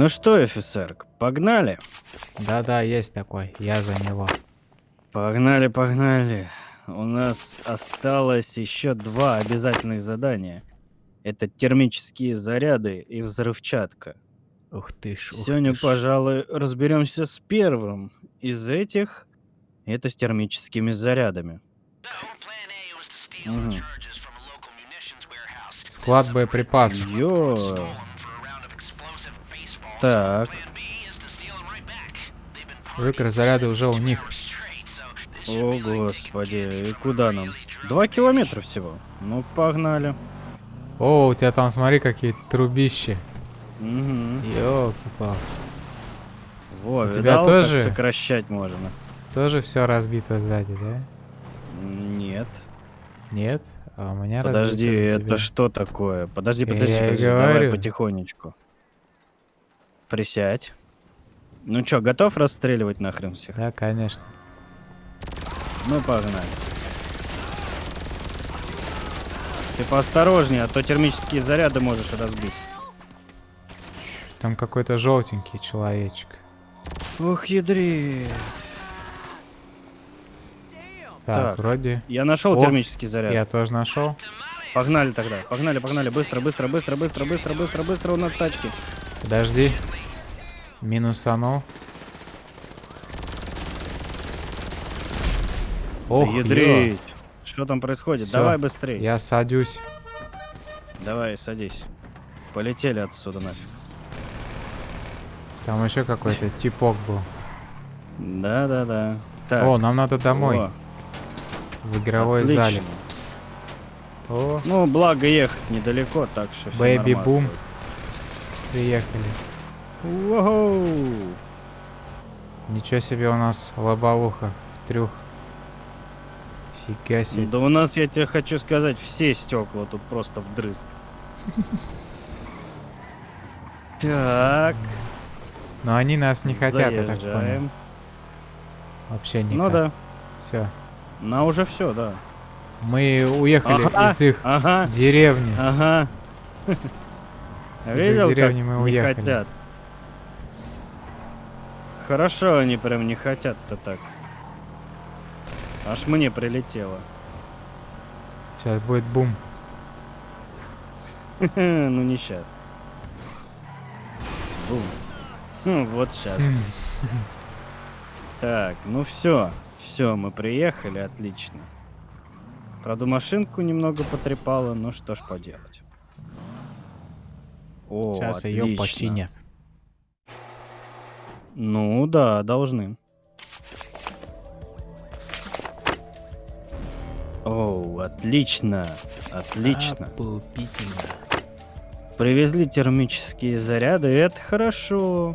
ну что, офицер, погнали? Да-да, есть такой. Я за него. Погнали, погнали. У нас осталось еще два обязательных задания. Это термические заряды и взрывчатка. Ух ты ж, ух Сегодня, ты ж. пожалуй, разберемся с первым из этих. Это с термическими зарядами. Мгм. Склад боеприпасов. Ё. Так, Выкрай заряды уже у них. о господи, и куда нам? Два километра всего. Ну, погнали. О, у тебя там, смотри, какие трубищи. Мгм. Ёлки-палки. Во, У тебя видал, тоже? как сокращать можно? Тоже все разбито сзади, да? Нет. Нет? А у меня Подожди, это что такое? Подожди, Я подожди, и подожди, давай говорю. потихонечку. Присядь. Ну чё, готов расстреливать нахрен всех? Да, конечно. Ну, погнали. Ты поосторожнее, а то термические заряды можешь разбить. Там какой-то желтенький человечек. Ух, ядри. Так, Так. вроде. Я нашел О, термический заряд. Я тоже нашел. Погнали тогда. Погнали, погнали. Быстро, быстро, быстро, быстро, быстро, быстро, быстро. У нас тачки. Подожди. Минусанул. Ох, ядрить. Что там происходит? Всё, Давай быстрее. Я садюсь. Давай, садись. Полетели отсюда нафиг. Там еще какой-то типок был. Да-да-да. О, нам надо домой. о, В игровой отлично. зале. О, Ну, благо ехать недалеко, так что boom. будет. приехали. Воу. Ничего себе у нас лобовуха. Трюх. Фига себе. Да у нас, я тебе хочу сказать, все стекла тут просто вдрызг. Так, Но они нас не хотят, я так понял. заезжаем. Вообще не Ну да, Все. на уже все, да. Мы уехали Ага, из их Ага, деревни. ага. Из Видел, деревни мы не уехали. хотят? Хорошо, они прям не хотят-то так. Аж мне прилетело. Сейчас будет бум. Ну не сейчас. Бум. Хм, Вот сейчас. Хм. Так, ну все. Все, мы приехали, отлично. Правда, машинку немного потрепало, ну что ж поделать. О, Сейчас ее отлично. починят. Ну да, должны. О, отлично, отлично. Опупительно. Привезли термические заряды, это хорошо.